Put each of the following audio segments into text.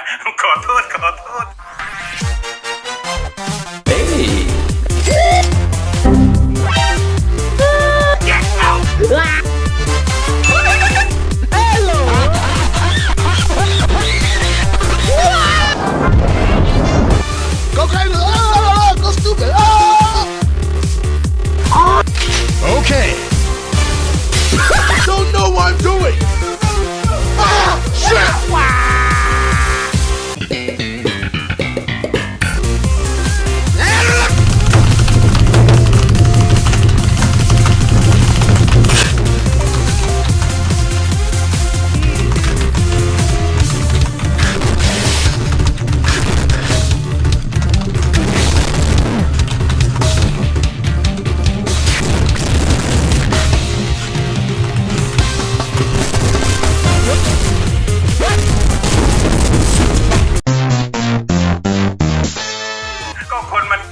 我道歉。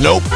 Nope.